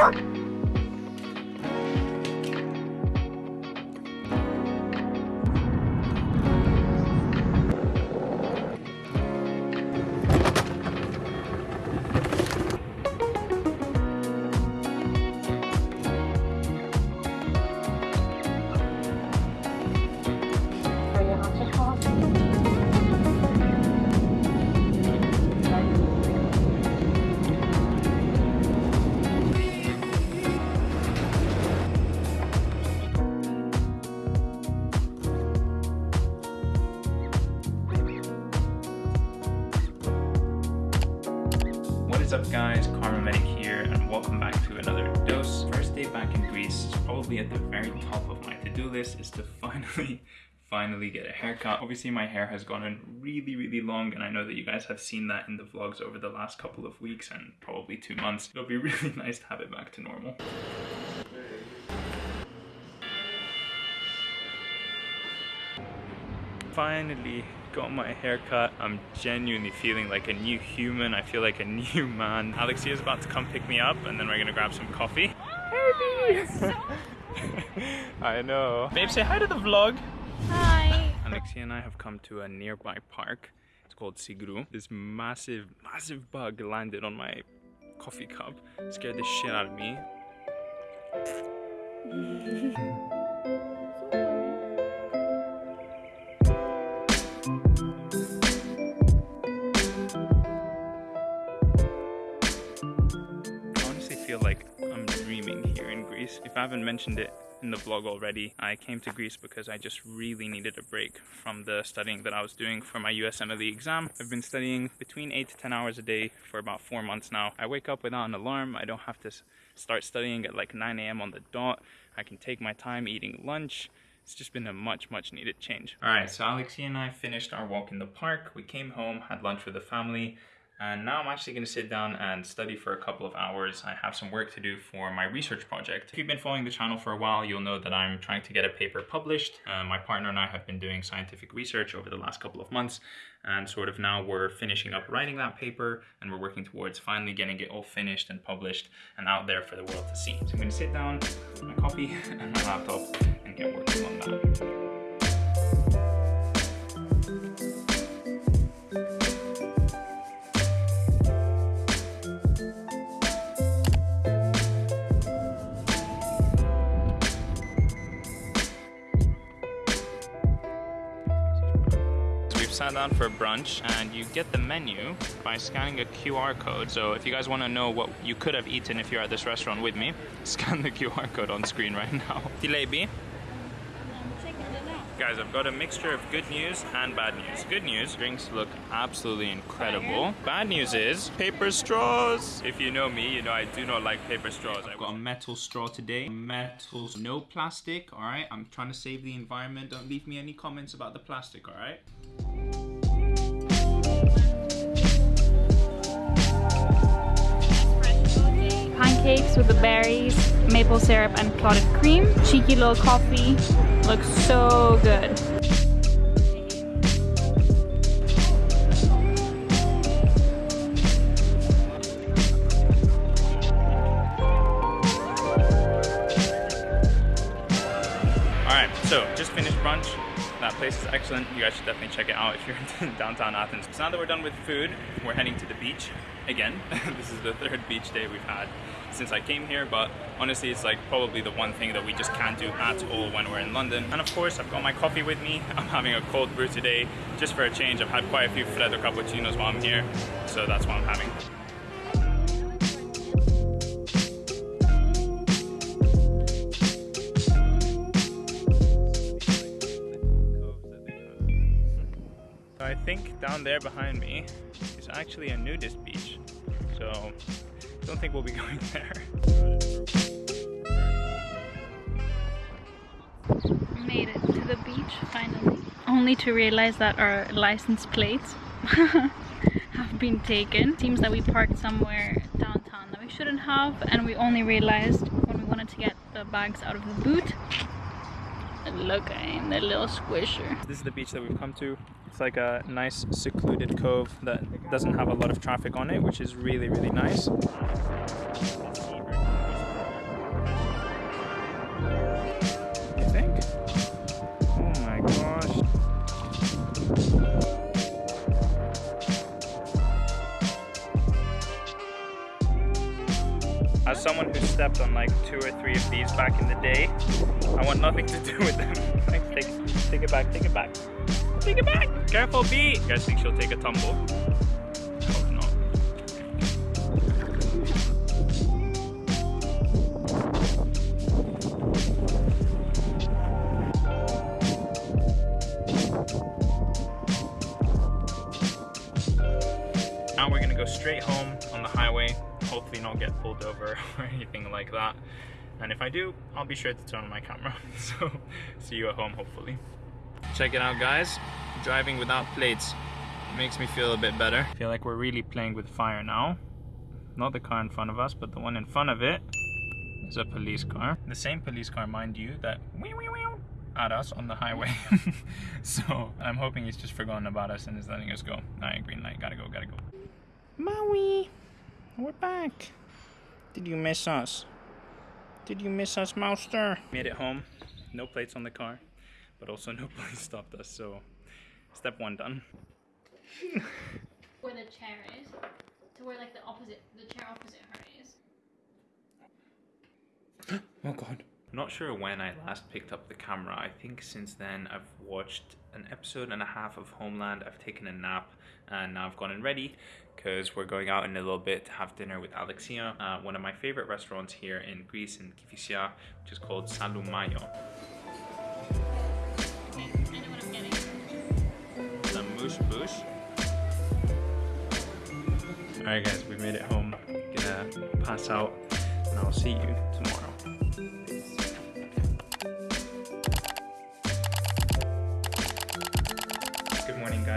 What up guys, KharmaMedic here and welcome back to another dose. First day back in Greece, probably at the very top of my to-do list is to finally, finally get a haircut. Obviously my hair has gotten really, really long and I know that you guys have seen that in the vlogs over the last couple of weeks and probably two months. It'll be really nice to have it back to normal. Finally got my haircut. I'm genuinely feeling like a new human. I feel like a new man. Alexia is about to come pick me up and then we're gonna grab some coffee. Hey, oh, I know. Babe, say hi to the vlog. Hi. Alexia and I have come to a nearby park. It's called Syngrou. This massive, massive bug landed on my coffee cup. Scared the shit out of me. Greece. If I haven't mentioned it in the vlog already, I came to Greece because I just really needed a break from the studying that I was doing for my USMLE exam. I've been studying between 8 to 10 hours a day for about 4 months now. I wake up without an alarm. I don't have to start studying at like 9 a.m. on the dot. I can take my time eating lunch. It's just been a much, much needed change. All right, so Alexia and I finished our walk in the park. We came home, had lunch with the family, and now I'm actually going to sit down and study for a couple of hours. I have some work to do for my research project. If you've been following the channel for a while, you'll know that I'm trying to get a paper published. Uh, my partner and I have been doing scientific research over the last couple of months, and sort of now we're finishing up writing that paper, and we're working towards finally getting it all finished and published and out there for the world to see. So I'm to sit down, my coffee and my laptop, and get working on that. We've for brunch and you get the menu by scanning a QR code. So if you guys want to know what you could have eaten if you're at this restaurant with me, scan the QR code on screen right now. Filet Guys, I've got a mixture of good news and bad news. Good news, drinks look absolutely incredible. Bad news is paper straws. If you know me, you know I do not like paper straws. I've got a metal straw today. Metal, no plastic, all right? I'm trying to save the environment. Don't leave me any comments about the plastic, all right? Pancakes with the berries, maple syrup, and clotted cream. Cheeky little coffee. Looks so good. Excellent. You guys should definitely check it out if you're in downtown Athens. So now that we're done with food, we're heading to the beach again. this is the third beach day we've had since I came here, but honestly, it's like probably the one thing that we just can't do at all when we're in London. And of course, I've got my coffee with me. I'm having a cold brew today, just for a change. I've had quite a few Freddo cappuccinos while I'm here, so that's what I'm having. Think down there behind me is actually a nudist beach. So don't think we'll be going there. Made it to the beach finally. Only to realize that our license plates have been taken. Seems that we parked somewhere downtown that we shouldn't have and we only realized when we wanted to get the bags out of the boot. Look, I'm the little squisher. This is the beach that we've come to. It's like a nice secluded cove that doesn't have a lot of traffic on it, which is really, really nice. You think? Oh my gosh. As someone who stepped on like two or three of these back in the day, I want nothing to do with them. take, take it back, take it back. Take it back! Careful, B! You guys think she'll take a tumble? Hope not. Now we're gonna go straight home on the highway, hopefully not get pulled over or anything like that. And if I do, I'll be sure to turn on my camera. So see you at home hopefully. Check it out guys, driving without plates makes me feel a bit better. I feel like we're really playing with fire now. Not the car in front of us, but the one in front of it is a police car. The same police car, mind you, that wee wee wee at us on the highway. so I'm hoping he's just forgotten about us and is letting us go. Alright, green light, gotta go, gotta go. Maui, we're back. Did you miss us? Did you miss us, Mouster? Made it home. No plates on the car, but also no police stopped us. So, step one done. Where the chair is, to where like the opposite, the chair opposite her is. Oh god. Not sure when I last picked up the camera. I think since then I've watched an episode and a half of Homeland. I've taken a nap and now I've gotten ready because we're going out in a little bit to have dinner with Alexia, uh, one of my favorite restaurants here in Greece in Kifisia, which is called Salumaio. Boosh. Alright guys, we made it home. Gonna pass out and I'll see you tomorrow.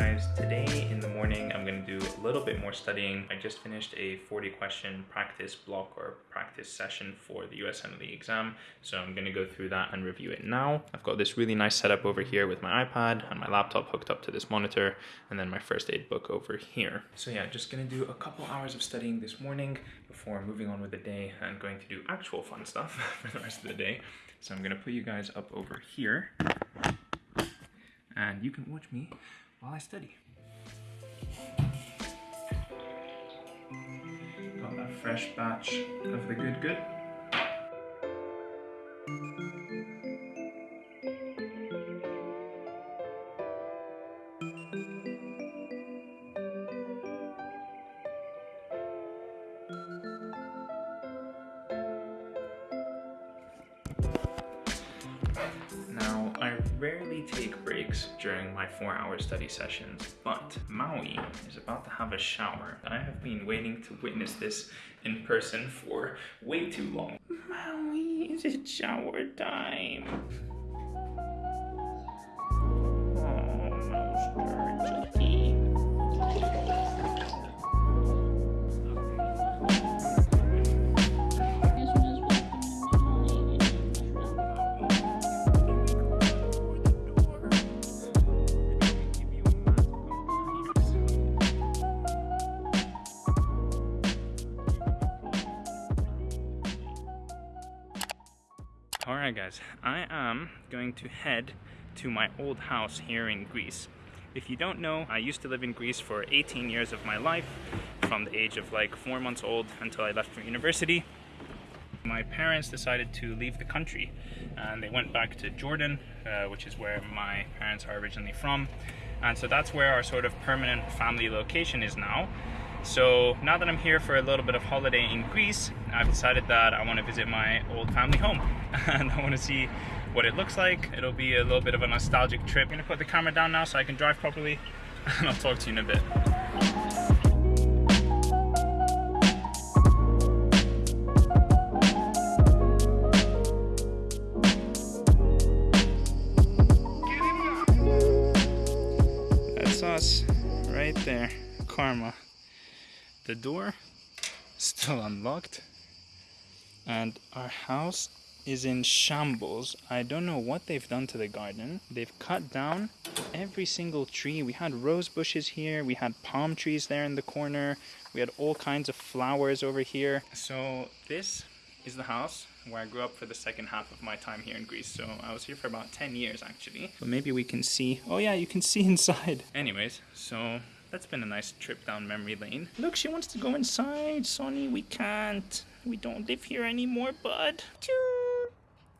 Guys. Today in the morning I'm to do a little bit more studying. I just finished a 40 question practice block or practice session for the USMLE exam. So I'm to go through that and review it now. I've got this really nice setup over here with my iPad and my laptop hooked up to this monitor and then my first aid book over here. So yeah, just to do a couple hours of studying this morning before moving on with the day and going to do actual fun stuff for the rest of the day. So I'm to put you guys up over here and you can watch me while I study. Got that fresh batch of the good good. Rarely take breaks during my four hour study sessions, but Maui is about to have a shower. I have been waiting to witness this in person for way too long. Maui, is it shower time? Guys, I am going to head to my old house here in Greece. If you don't know, I used to live in Greece for 18 years of my life, from the age of like 4 months old until I left for university. My parents decided to leave the country and they went back to Jordan, uh, which is where my parents are originally from. And so that's where our sort of permanent family location is now. So now that I'm here for a little bit of holiday in Greece, I've decided that I want to visit my old family home and I want to see what it looks like. It'll be a little bit of a nostalgic trip. I'm gonna put the camera down now so I can drive properly and I'll talk to you in a bit. The door still unlocked and our house is in shambles. I don't know what they've done to the garden. They've cut down every single tree. We had rose bushes here, we had palm trees there in the corner, we had all kinds of flowers over here. So this is the house where I grew up for the second half of my time here in Greece. So I was here for about 10 years actually. But maybe we can see, oh yeah, you can see inside. Anyways, so that's been a nice trip down memory lane. Look, she wants to go inside, Sonny, we can't. We don't live here anymore, bud.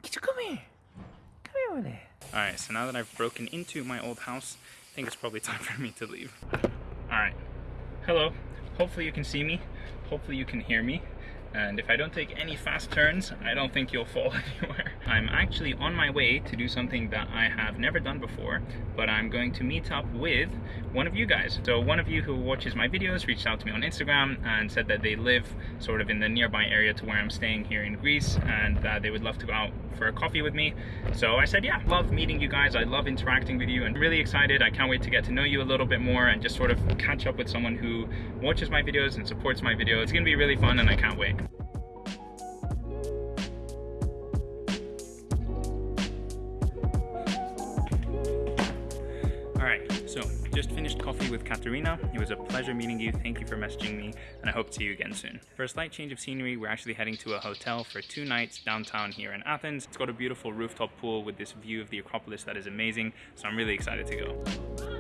Come here. Come here with it. Alright, so now that I've broken into my old house, I think it's probably time for me to leave. Alright. Hello. Hopefully you can see me. Hopefully you can hear me and if I don't take any fast turns, I don't think you'll fall anywhere. I'm actually on my way to do something that I have never done before, but I'm going to meet up with one of you guys. So one of you who watches my videos reached out to me on Instagram and said that they live sort of in the nearby area to where I'm staying here in Greece and that they would love to go out for a coffee with me. So I said, yeah, love meeting you guys. I love interacting with you and really excited. I can't wait to get to know you a little bit more and just sort of catch up with someone who watches my videos and supports my videos. It's gonna be really fun and I can't wait. Just finished coffee with Katerina. It was a pleasure meeting you. Thank you for messaging me, and I hope to see you again soon. For a slight change of scenery, we're actually heading to a hotel for two nights downtown here in Athens. It's got a beautiful rooftop pool with this view of the Acropolis that is amazing, so I'm really excited to go.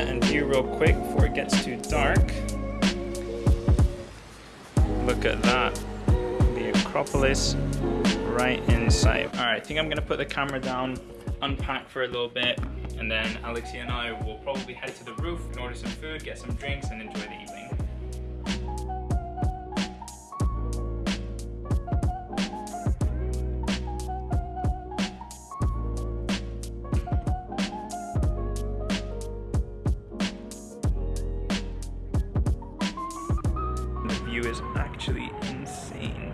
Sunset and view real quick before it gets too dark. Look at that. The Acropolis right in sight. All right, I think I'm gonna put the camera down, unpack for a little bit, and then Alexia and I will probably head to the roof and order some food, get some drinks, and enjoy the evening.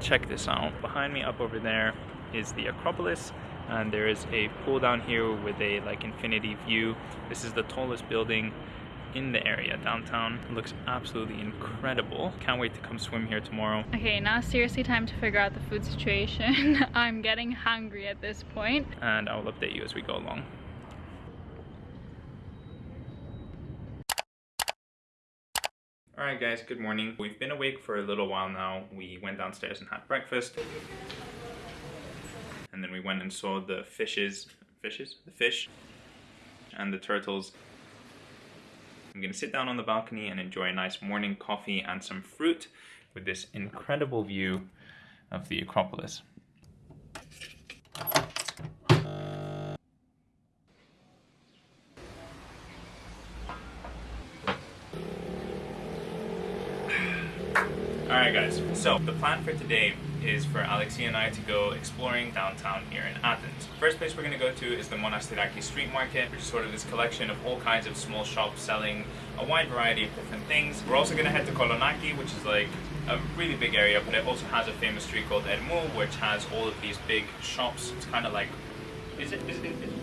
Check this out. Behind me up over there is the Acropolis and there is a pool down here with a like infinity view. This is the tallest building in the area downtown. It looks absolutely incredible. Can't wait to come swim here tomorrow. Okay, now seriously time to figure out the food situation. I'm getting hungry at this point. And I'll update you as we go along. Alright guys, good morning. We've been awake for a little while now. We went downstairs and had breakfast. And then we went and saw the fishes, fishes? The fish and the turtles. I'm gonna sit down on the balcony and enjoy a nice morning coffee and some fruit with this incredible view of the Acropolis. Alright guys, so the plan for today is for Alexia and I to go exploring downtown here in Athens. First place we're going to go to is the Monastiraki Street Market, which is sort of this collection of all kinds of small shops selling a wide variety of different things. We're also going to head to Kolonaki, which is like a really big area, but it also has a famous street called Ermou, which has all of these big shops. It's kind of like, is it, is it, is it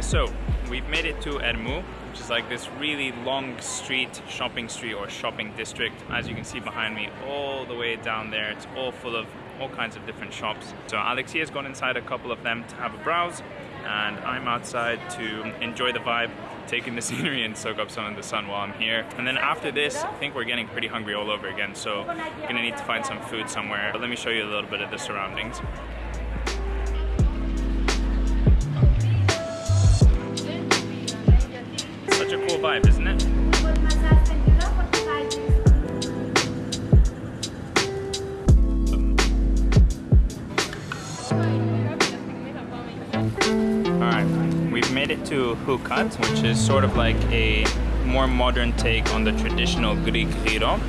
so we've made it to Ermou, which is like this really long street, shopping street or shopping district. As you can see behind me, all the way down there, it's all full of all kinds of different shops. So Alexia's gone inside a couple of them to have a browse, and I'm outside to enjoy the vibe, taking the scenery and soak up some of the sun while I'm here. And then after this, I think we're getting pretty hungry all over again, so we're gonna need to find some food somewhere. But let me show you a little bit of the surroundings. Vibe, isn't it? Alright, we've made it to Hoocut, which is sort of like a more modern take on the traditional Greek gyro.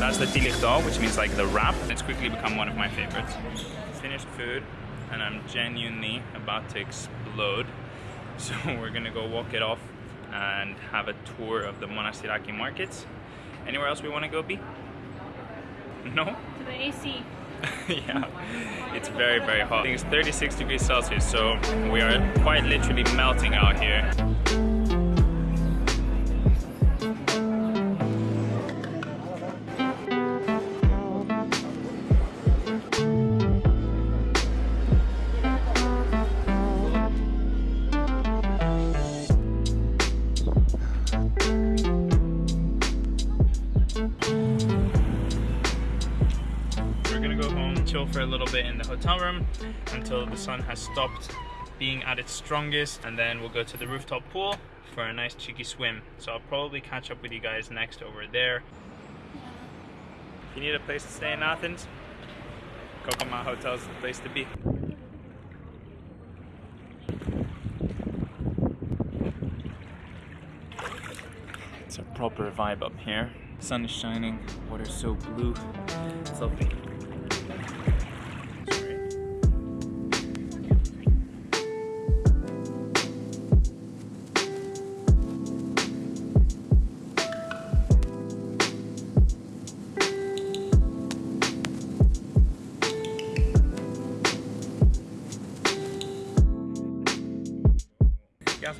That's the tilikto, which means like the wrap. It's quickly become one of my favorites. Finished food, and I'm genuinely about to explode. So we're gonna go walk it off and have a tour of the Monastiraki markets. Anywhere else we want to go, Be? No? To the AC. yeah, it's very, very hot. I think it's 36 degrees Celsius, so we are quite literally melting out here. Until the sun has stopped being at its strongest and then we'll go to the rooftop pool for a nice cheeky swim. So I'll probably catch up with you guys next over there. If you need a place to stay in Athens, Coco-Mat Hotel is the place to be. It's a proper vibe up here. Sun is shining, water's so blue. Lovely.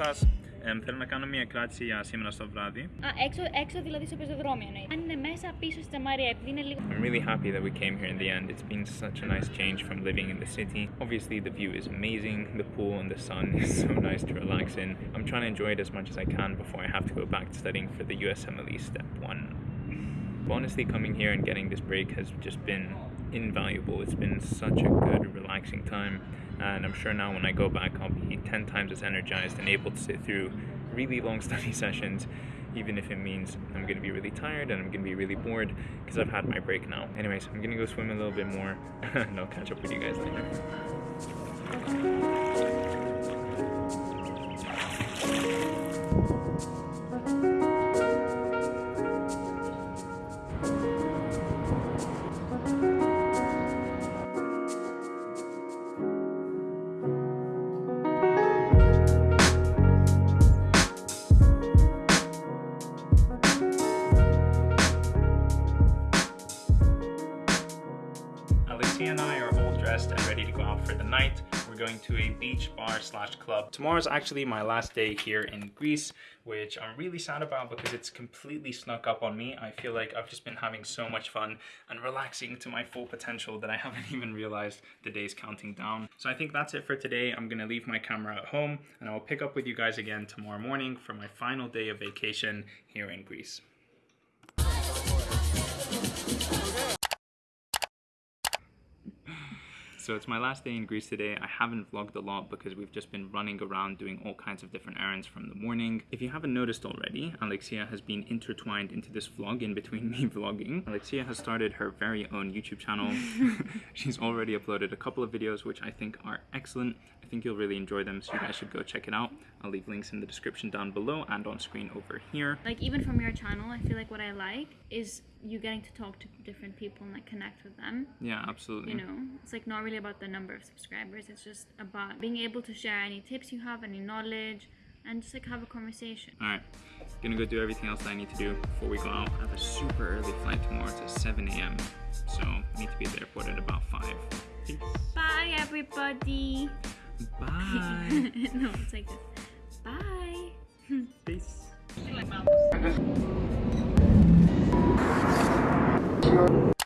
σας. Ε, θέλω να κάνω μια κράτηση για σήμερα στο βράδυ. Α, έξω, έξω δηλαδή στο πεζοδρόμιο εννοείται. Αν είναι μέσα πίσω στη Τζαμαρία, επειδή είναι λίγο... I'm really happy that we came here in the end. It's been such a nice change from living in the city. Obviously the view is amazing, the pool and the sun is so nice to relax in. I'm trying to enjoy it as much as I can before I have to go back to studying for the USMLE Step 1. But honestly, coming here and getting this break has just been invaluable. It's been such a good, relaxing time and I'm sure now when I go back I'll be 10 times as energized and able to sit through really long study sessions even if it means I'm gonna be really tired and I'm gonna be really bored because I've had my break now. Anyways, I'm gonna go swim a little bit more and I'll catch up with you guys later. And I are all dressed and ready to go out for the night. We're going to a beach bar slash club. Tomorrow's actually my last day here in Greece, which I'm really sad about because it's completely snuck up on me. I feel like I've just been having so much fun and relaxing to my full potential that I haven't even realized the day's counting down. So I think that's it for today. I'm gonna leave my camera at home and I will pick up with you guys again tomorrow morning for my final day of vacation here in Greece. So it's my last day in Greece today. I haven't vlogged a lot because we've just been running around doing all kinds of different errands from the morning. If you haven't noticed already, Alexia has been intertwined into this vlog in between me vlogging. Alexia has started her very own YouTube channel. She's already uploaded a couple of videos which I think are excellent. I think you'll really enjoy them so you guys should go check it out. I'll leave links in the description down below and on screen over here. Like even from your channel, I feel like what I like is you getting to talk to different people and like connect with them. Yeah, absolutely. You know, it's like not really about the number of subscribers. It's just about being able to share any tips you have, any knowledge, and just like have a conversation. All right, gonna go do everything else that I need to do before we go out. I have a super early flight tomorrow. It's at 7 a.m. So need to be at the airport at about 5. Peace. Bye, everybody. Bye. no, it's like this. Bye. Peace.